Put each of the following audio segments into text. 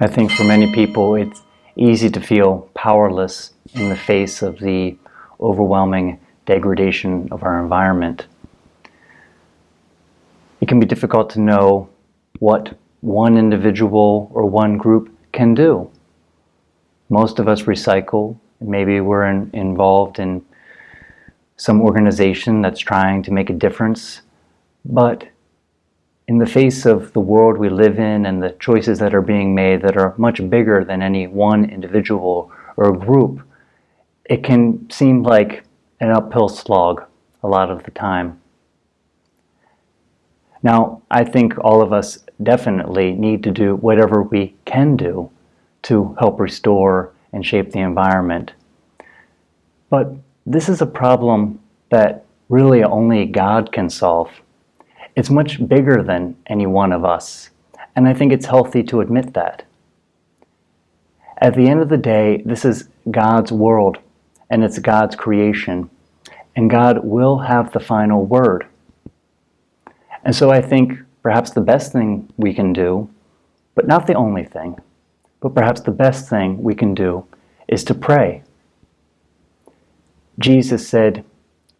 I think for many people it's easy to feel powerless in the face of the overwhelming degradation of our environment. It can be difficult to know what one individual or one group can do. Most of us recycle, maybe we're in, involved in some organization that's trying to make a difference, but in the face of the world we live in and the choices that are being made that are much bigger than any one individual or group, it can seem like an uphill slog a lot of the time. Now, I think all of us definitely need to do whatever we can do to help restore and shape the environment. But this is a problem that really only God can solve. It's much bigger than any one of us, and I think it's healthy to admit that. At the end of the day, this is God's world, and it's God's creation, and God will have the final word. And so I think perhaps the best thing we can do, but not the only thing, but perhaps the best thing we can do is to pray. Jesus said,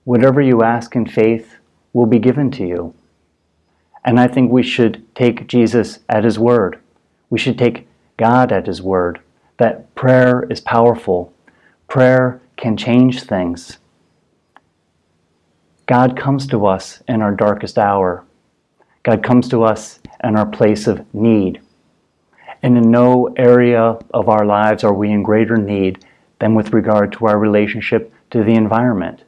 Whatever you ask in faith will be given to you. And I think we should take Jesus at his word. We should take God at his word that prayer is powerful. Prayer can change things. God comes to us in our darkest hour. God comes to us in our place of need. And in no area of our lives are we in greater need than with regard to our relationship to the environment.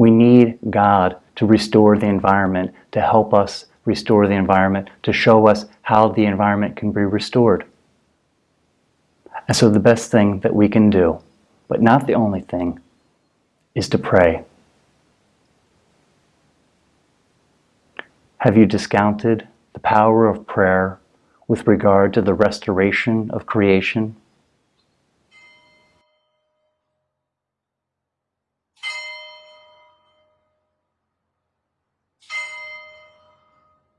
We need God to restore the environment, to help us restore the environment, to show us how the environment can be restored. And so the best thing that we can do, but not the only thing, is to pray. Have you discounted the power of prayer with regard to the restoration of creation?